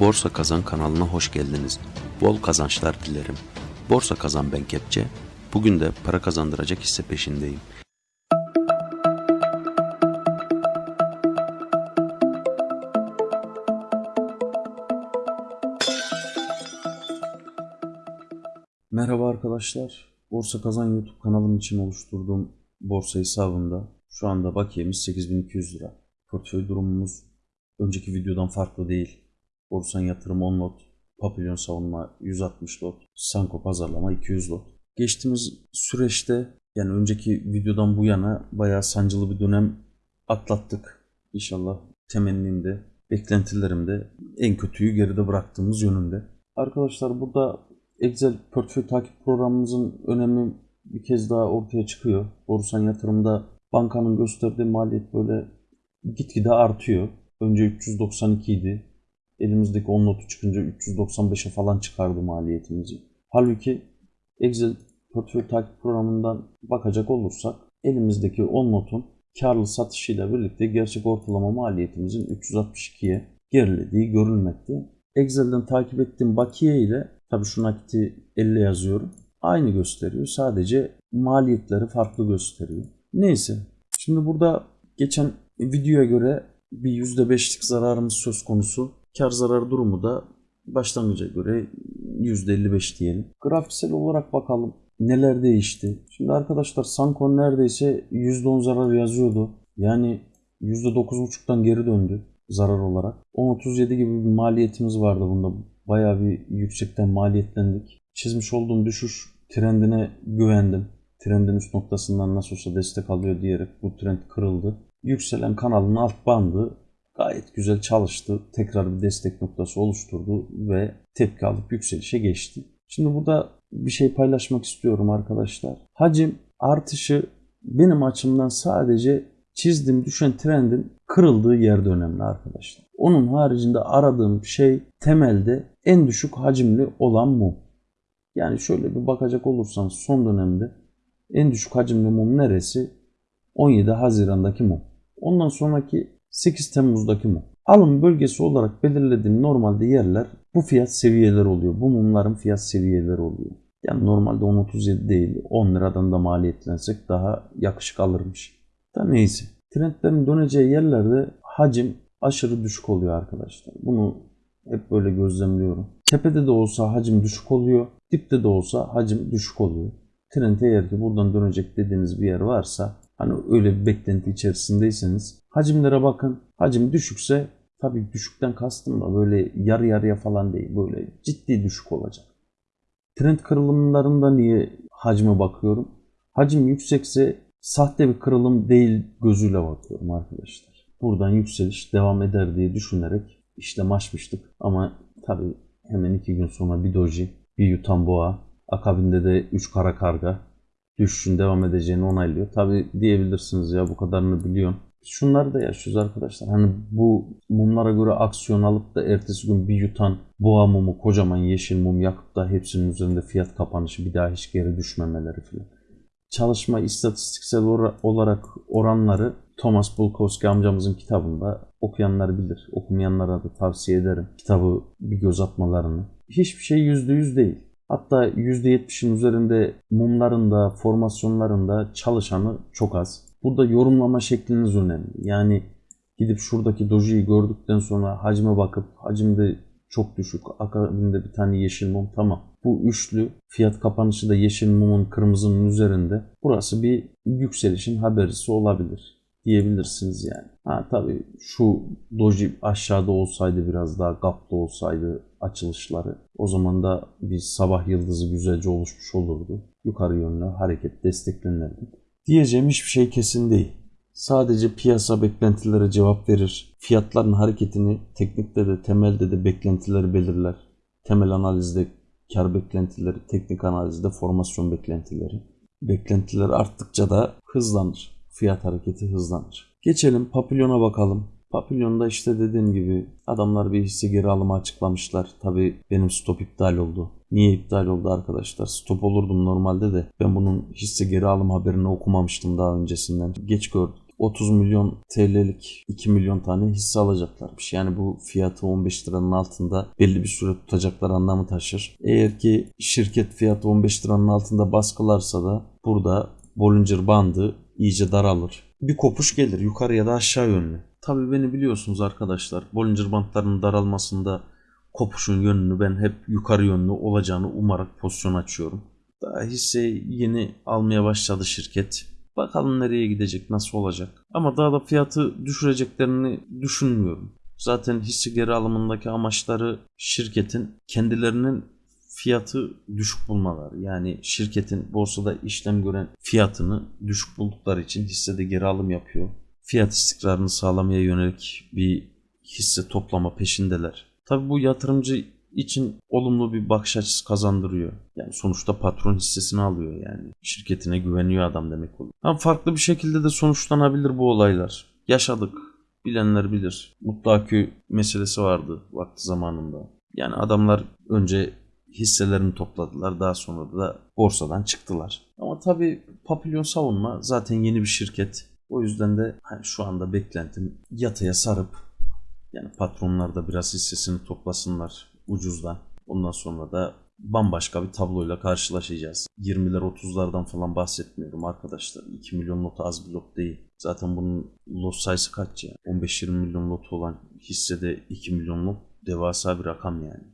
Borsa Kazan kanalına hoş geldiniz. Bol kazançlar dilerim. Borsa Kazan ben Kepçe. Bugün de para kazandıracak hisse peşindeyim. Merhaba arkadaşlar. Borsa Kazan YouTube kanalım için oluşturduğum borsa hesabında şu anda bakiyemiz 8200 lira. Portföy durumumuz önceki videodan farklı değil. Borsan yatırım 10 lot, Papilyon savunma 160 lot, Sanko pazarlama 200 lot. Geçtiğimiz süreçte yani önceki videodan bu yana bayağı sancılı bir dönem atlattık. İnşallah temennim de beklentilerim de en kötüyü geride bıraktığımız yönünde. Arkadaşlar burada Excel portföy takip programımızın önemi bir kez daha ortaya çıkıyor. Borsan yatırımda bankanın gösterdiği maliyet böyle gitgide artıyor. Önce 392 idi. Elimizdeki 10 notu çıkınca 395'e falan çıkardı maliyetimizi. Halbuki Excel portföy takip programından bakacak olursak elimizdeki 10 notun karlı satışıyla birlikte gerçek ortalama maliyetimizin 362'ye gerilediği görülmekte. Excel'den takip ettiğim bakiye ile tabii şu nakiti 50 yazıyorum. Aynı gösteriyor. Sadece maliyetleri farklı gösteriyor. Neyse. Şimdi burada geçen videoya göre bir %5'lik zararımız söz konusu. Kar zarar durumu da başlangıca göre %55 diyelim. Grafiksel olarak bakalım neler değişti. Şimdi arkadaşlar Sankon neredeyse %10 zarar yazıyordu. Yani %9.5'tan geri döndü zarar olarak. 10.37 gibi bir maliyetimiz vardı bunda. Bayağı bir yüksekten maliyetlendik. Çizmiş olduğum düşüş trendine güvendim. Trendin üst noktasından nasıl olsa destek alıyor diyerek bu trend kırıldı. Yükselen kanalın alt bandı gayet güzel çalıştı. Tekrar bir destek noktası oluşturdu ve tepki alıp yükselişe geçti. Şimdi burada bir şey paylaşmak istiyorum arkadaşlar. Hacim artışı benim açımdan sadece çizdiğim düşen trendin kırıldığı yerde önemli arkadaşlar. Onun haricinde aradığım şey temelde en düşük hacimli olan mum. Yani şöyle bir bakacak olursan son dönemde en düşük hacimli mum neresi? 17 Haziran'daki mum. Ondan sonraki 8 Temmuz'daki mum. Alım bölgesi olarak belirlediğim normalde yerler bu fiyat seviyeleri oluyor. Bu mumların fiyat seviyeleri oluyor. Yani normalde 10.37 değil 10 liradan da maliyetlensek daha yakışık alırmış. Da neyse. Trendlerin döneceği yerlerde hacim aşırı düşük oluyor arkadaşlar. Bunu hep böyle gözlemliyorum. Tepede de olsa hacim düşük oluyor. Dipte de olsa hacim düşük oluyor. Trend eğer ki buradan dönecek dediğiniz bir yer varsa hani öyle bir beklenti içerisindeyseniz hacimlere bakın. Hacim düşükse tabii düşükten kastım da böyle yarı yarıya falan değil. Böyle ciddi düşük olacak. Trend kırılımlarında niye hacme bakıyorum? Hacim yüksekse sahte bir kırılım değil gözüyle bakıyorum arkadaşlar. Buradan yükseliş devam eder diye düşünerek işlem açmıştık. Ama tabii hemen iki gün sonra bir doji, bir yutan boğa, akabinde de 3 kara karga düşüşün devam edeceğini onaylıyor. Tabii diyebilirsiniz ya bu kadarını biliyorsun. Şunları da yaşıyoruz arkadaşlar. Hani bu mumlara göre aksiyon alıp da ertesi gün bir yutan boğa mumu, kocaman yeşil mum yakıp da hepsinin üzerinde fiyat kapanışı bir daha hiç geri düşmemeleri falan. Çalışma istatistiksel olarak oranları Thomas Bulkowski amcamızın kitabında okuyanlar bilir. Okumayanlara da tavsiye ederim kitabı bir göz atmalarını. Hiçbir şey %100 değil. Hatta %70'in üzerinde mumlarında, formasyonlarında çalışanı çok az. Burada yorumlama şekliniz önemli. Yani gidip şuradaki dojiyi gördükten sonra hacme bakıp hacimde çok düşük. Akabinde bir tane yeşil mum tamam. Bu üçlü fiyat kapanışı da yeşil mumun kırmızının üzerinde. Burası bir yükselişin haberisi olabilir diyebilirsiniz yani. Ha tabii şu doji aşağıda olsaydı biraz daha gaplı olsaydı açılışları o zaman da bir sabah yıldızı güzelce oluşmuş olurdu. Yukarı yönlü hareket desteklenirdi. Diyeceğim hiçbir şey kesin değil. Sadece piyasa beklentilere cevap verir. Fiyatların hareketini teknikte de temelde de beklentileri belirler. Temel analizde kar beklentileri, teknik analizde formasyon beklentileri. Beklentiler arttıkça da hızlanır. Fiyat hareketi hızlanır. Geçelim Papilyon'a bakalım. Papilyon'da işte dediğim gibi adamlar bir hisse geri alımı açıklamışlar. Tabi benim stop iptal oldu. Niye iptal oldu arkadaşlar? Stop olurdum normalde de ben bunun hisse geri alım haberini okumamıştım daha öncesinden. Geç gördük. 30 milyon TL'lik 2 milyon tane hisse alacaklarmış. Yani bu fiyatı 15 liranın altında belli bir süre tutacaklar anlamı taşır. Eğer ki şirket fiyatı 15 liranın altında baskılarsa da burada Bollinger bandı iyice daralır. Bir kopuş gelir yukarı ya da aşağı yönlü. Tabii beni biliyorsunuz arkadaşlar. Bollinger bantlarının daralmasında kopuşun yönünü ben hep yukarı yönlü olacağını umarak pozisyon açıyorum. Daha hisse yeni almaya başladı şirket. Bakalım nereye gidecek, nasıl olacak. Ama daha da fiyatı düşüreceklerini düşünmüyorum. Zaten hisse geri alımındaki amaçları şirketin kendilerinin fiyatı düşük bulmaları. Yani şirketin borsada işlem gören fiyatını düşük buldukları için hissede geri alım yapıyor. Fiyat istikrarını sağlamaya yönelik bir hisse toplama peşindeler. Tabi bu yatırımcı için olumlu bir bakış açısı kazandırıyor. Yani sonuçta patron hissesini alıyor yani. Şirketine güveniyor adam demek oluyor. Ama farklı bir şekilde de sonuçlanabilir bu olaylar. Yaşadık. Bilenler bilir. Mutlu akü meselesi vardı vakti zamanında. Yani adamlar önce hisselerini topladılar. Daha sonra da borsadan çıktılar. Ama tabii Papillon Savunma zaten yeni bir şirket. O yüzden de hani şu anda beklentim yataya sarıp yani patronlar da biraz hissesini toplasınlar ucuzdan. Ondan sonra da bambaşka bir tabloyla karşılaşacağız. 20'ler 30'lardan falan bahsetmiyorum arkadaşlar. 2 milyon lot az bir lot değil. Zaten bunun lot sayısı kaç ya? 15-20 milyon lot olan hissede 2 milyon lot devasa bir rakam yani.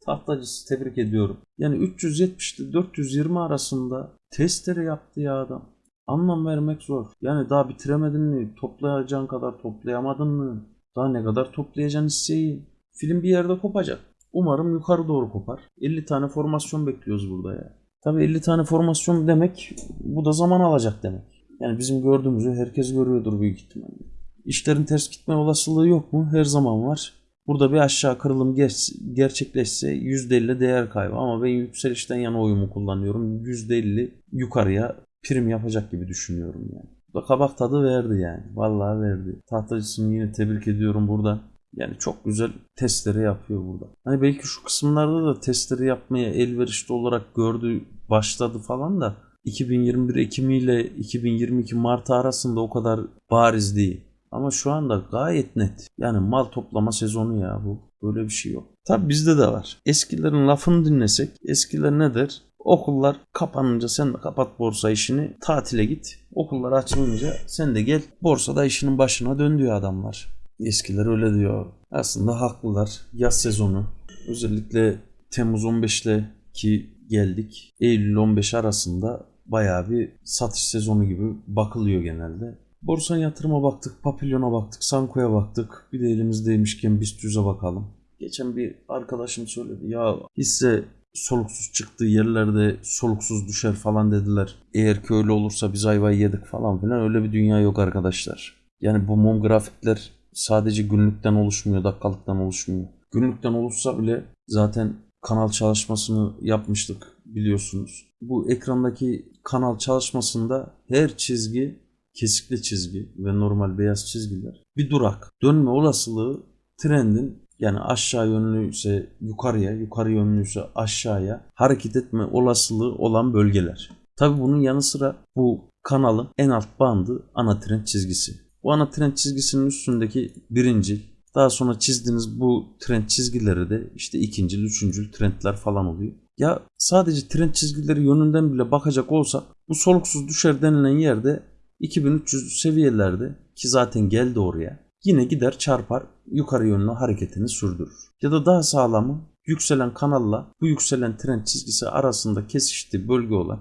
Tahtacısı tebrik ediyorum. Yani 370 ile 420 arasında testere yaptı ya adam. Anlam vermek zor. Yani daha bitiremedin mi? Toplayacağın kadar toplayamadın mı? Daha ne kadar toplayacaksın hisseyi? Film bir yerde kopacak. Umarım yukarı doğru kopar. 50 tane formasyon bekliyoruz burada ya. Tabii 50 tane formasyon demek bu da zaman alacak demek. Yani bizim gördüğümüzü herkes görüyordur büyük ihtimalle. İşlerin ters gitme olasılığı yok mu? Her zaman var. Burada bir aşağı kırılım ger- gerçekleşse %50 değer kaybı ama ben yükselişten yana oyumu kullanıyorum. %50 yukarıya prim yapacak gibi düşünüyorum yani. Da kabak tadı verdi yani. Vallahi verdi. Tahtacısını yine tebrik ediyorum burada. Yani çok güzel testleri yapıyor burada. Hani belki şu kısımlarda da testleri yapmaya elverişli olarak gördü, başladı falan da 2021 Ekim ile 2022 Mart arasında o kadar bariz değil. Ama şu anda gayet net. Yani mal toplama sezonu ya bu. Böyle bir şey yok. Tabi bizde de var. Eskilerin lafını dinlesek eskiler ne der? Okullar kapanınca sen de kapat borsa işini tatile git. Okullar açılınca sen de gel borsada işinin başına dön diyor adamlar. Eskiler öyle diyor. Aslında haklılar. Yaz sezonu özellikle Temmuz 15 ile ki geldik. Eylül 15 arasında bayağı bir satış sezonu gibi bakılıyor genelde. Borsa yatırıma baktık, Papillon'a baktık, Sanko'ya baktık. Bir de elimizdeymişken BIST 100'e bakalım. Geçen bir arkadaşım söyledi. Ya hisse soluksuz çıktığı yerlerde soluksuz düşer falan dediler. Eğer ki öyle olursa biz ayvayı yedik falan filan öyle bir dünya yok arkadaşlar. Yani bu mum grafikler sadece günlükten oluşmuyor, dakikalıktan oluşmuyor. Günlükten oluşsa bile zaten kanal çalışmasını yapmıştık biliyorsunuz. Bu ekrandaki kanal çalışmasında her çizgi kesikli çizgi ve normal beyaz çizgiler bir durak. Dönme olasılığı trendin yani aşağı yönlüyse yukarıya, yukarı yönlüyse aşağıya hareket etme olasılığı olan bölgeler. Tabi bunun yanı sıra bu kanalın en alt bandı ana trend çizgisi. Bu ana trend çizgisinin üstündeki birinci, daha sonra çizdiğiniz bu trend çizgileri de işte ikinci, üçüncü trendler falan oluyor. Ya sadece trend çizgileri yönünden bile bakacak olsak bu soluksuz düşer denilen yerde 2300 seviyelerde ki zaten geldi oraya yine gider çarpar yukarı yönlü hareketini sürdürür. Ya da daha sağlamı yükselen kanalla bu yükselen trend çizgisi arasında kesiştiği bölge olan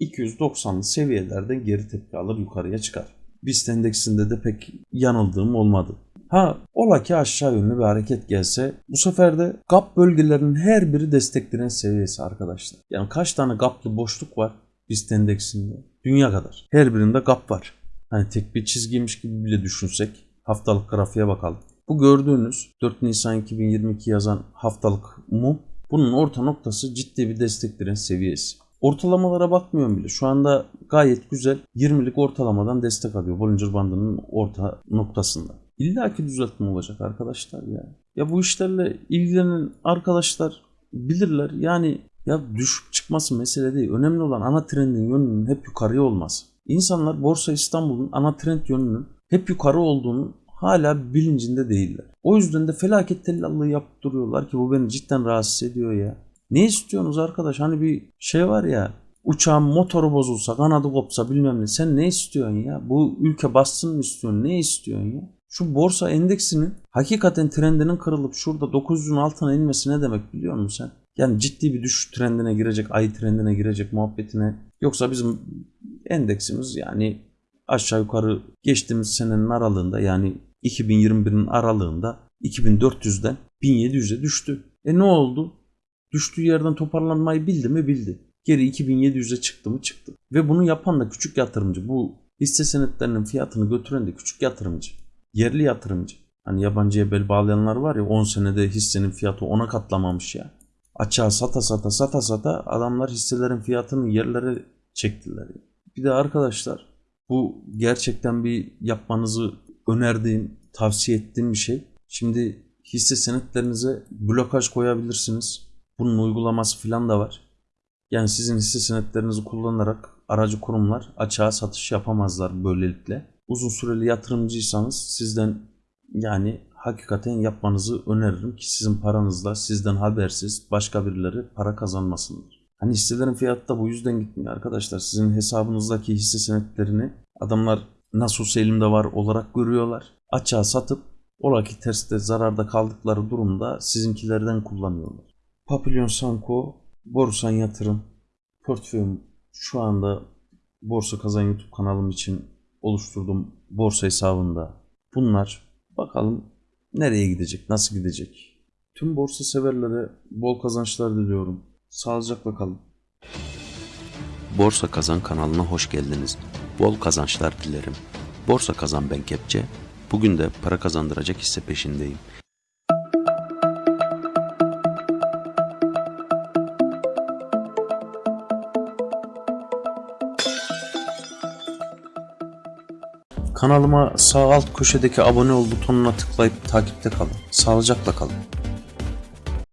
2290'lı seviyelerden geri tepki alır yukarıya çıkar. BIST endeksinde de pek yanıldığım olmadı. Ha ola ki aşağı yönlü bir hareket gelse bu sefer de gap bölgelerinin her biri destekleyen seviyesi arkadaşlar. Yani kaç tane gaplı boşluk var BIST endeksinde? Dünya kadar. Her birinde gap var. Hani tek bir çizgiymiş gibi bile düşünsek haftalık grafiğe bakalım. Bu gördüğünüz 4 Nisan 2022 yazan haftalık mum bunun orta noktası ciddi bir desteklerin seviyesi. Ortalamalara bakmıyorum bile. Şu anda gayet güzel 20'lik ortalamadan destek alıyor Bollinger Bandı'nın orta noktasında. İlla ki düzeltme olacak arkadaşlar ya. Ya bu işlerle ilgilenen arkadaşlar bilirler. Yani ya düşüp çıkması mesele değil. Önemli olan ana trendin yönünün hep yukarıya olması. İnsanlar Borsa İstanbul'un ana trend yönünün hep yukarı olduğunu hala bilincinde değiller. O yüzden de felaket tellallığı yapıp duruyorlar ki bu beni cidden rahatsız ediyor ya. Ne istiyorsunuz arkadaş? Hani bir şey var ya uçağın motoru bozulsa, kanadı kopsa bilmem ne. Sen ne istiyorsun ya? Bu ülke bassın mı istiyorsun? Ne istiyorsun ya? Şu borsa endeksinin hakikaten trendinin kırılıp şurada 900'ün altına inmesi ne demek biliyor musun sen? Yani ciddi bir düşüş trendine girecek, ay trendine girecek muhabbetine. Yoksa bizim endeksimiz yani aşağı yukarı geçtiğimiz senenin aralığında yani 2021'in aralığında 2400'den 1700'e düştü. E ne oldu? Düştüğü yerden toparlanmayı bildi mi bildi. Geri 2700'e çıktı mı çıktı. Ve bunu yapan da küçük yatırımcı. Bu hisse senetlerinin fiyatını götüren de küçük yatırımcı. Yerli yatırımcı. Hani yabancıya bel bağlayanlar var ya 10 senede hissenin fiyatı 10'a katlamamış ya. Açığa sata sata sata sata adamlar hisselerin fiyatını yerlere çektiler. Bir de arkadaşlar bu gerçekten bir yapmanızı önerdiğim, tavsiye ettiğim bir şey. Şimdi hisse senetlerinize blokaj koyabilirsiniz. Bunun uygulaması falan da var. Yani sizin hisse senetlerinizi kullanarak aracı kurumlar açığa satış yapamazlar böylelikle. Uzun süreli yatırımcıysanız sizden yani hakikaten yapmanızı öneririm ki sizin paranızla sizden habersiz başka birileri para kazanmasınlar. Hani hisselerin fiyatı da bu yüzden gitmiyor arkadaşlar. Sizin hesabınızdaki hisse senetlerini adamlar nasıl elimde var olarak görüyorlar. Açığa satıp ola ki terste zararda kaldıkları durumda sizinkilerden kullanıyorlar. Papillon Sanko Borsan Yatırım portföyüm şu anda Borsa Kazan YouTube kanalım için oluşturduğum borsa hesabında. Bunlar bakalım nereye gidecek, nasıl gidecek. Tüm borsa severlere bol kazançlar diliyorum. Sağlıcakla kalın. Borsa Kazan kanalına hoş geldiniz. Bol kazançlar dilerim. Borsa Kazan ben Kepçe. Bugün de para kazandıracak hisse peşindeyim. Kanalıma sağ alt köşedeki abone ol butonuna tıklayıp takipte kalın. Sağlıcakla kalın.